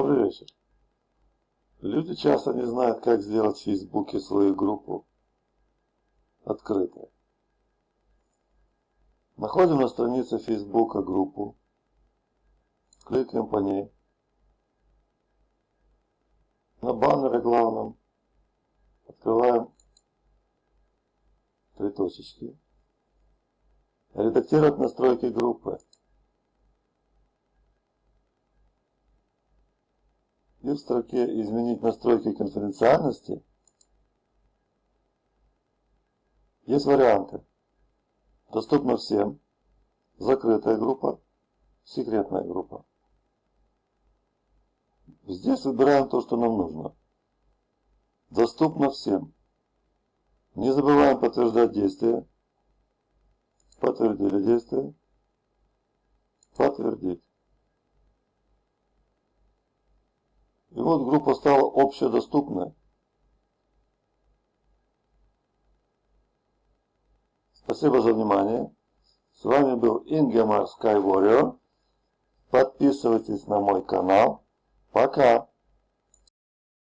Добрый вечер. Люди часто не знают, как сделать в Фейсбуке свою группу открытой. Находим на странице Фейсбука группу, кликаем по ней. На баннере главном открываем три точечки. Редактировать настройки группы. И в строке «Изменить настройки конфиденциальности» есть варианты. Доступно всем. Закрытая группа. Секретная группа. Здесь выбираем то, что нам нужно. Доступно всем. Не забываем подтверждать действия. Подтвердили действие. Подтвердить. И вот группа стала общедоступной. Спасибо за внимание. С вами был Ингемар Sky Warrior. Подписывайтесь на мой канал. Пока!